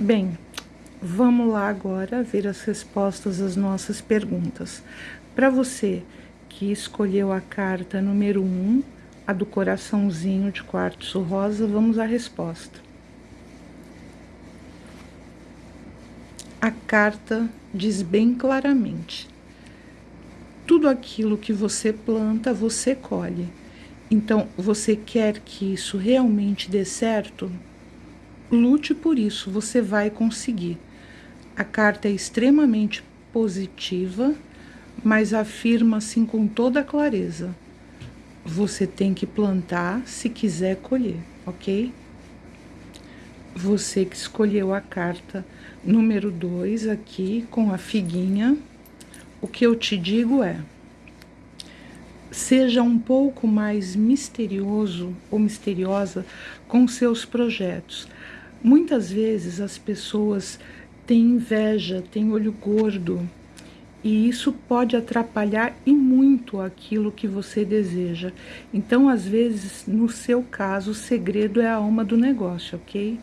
Bem, vamos lá agora ver as respostas às nossas perguntas. Para você que escolheu a carta número 1, um, a do coraçãozinho de quartzo rosa, vamos à resposta. A carta diz bem claramente: tudo aquilo que você planta, você colhe. Então, você quer que isso realmente dê certo? Lute por isso, você vai conseguir. A carta é extremamente positiva, mas afirma assim com toda clareza: você tem que plantar se quiser colher, ok? Você que escolheu a carta número 2 aqui com a figuinha, o que eu te digo é: seja um pouco mais misterioso ou misteriosa com seus projetos. Muitas vezes as pessoas têm inveja, têm olho gordo, e isso pode atrapalhar e muito aquilo que você deseja. Então, às vezes, no seu caso, o segredo é a alma do negócio, ok?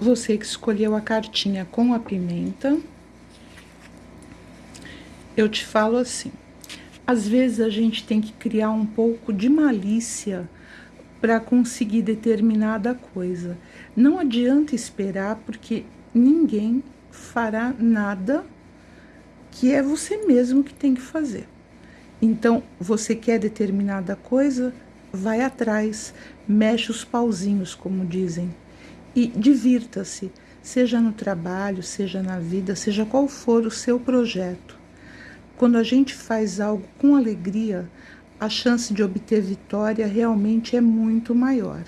Você que escolheu a cartinha com a pimenta, eu te falo assim: às vezes a gente tem que criar um pouco de malícia para conseguir determinada coisa. Não adianta esperar, porque ninguém fará nada que é você mesmo que tem que fazer. Então, você quer determinada coisa, vai atrás, mexe os pauzinhos, como dizem, e divirta-se, seja no trabalho, seja na vida, seja qual for o seu projeto. Quando a gente faz algo com alegria, a chance de obter vitória realmente é muito maior.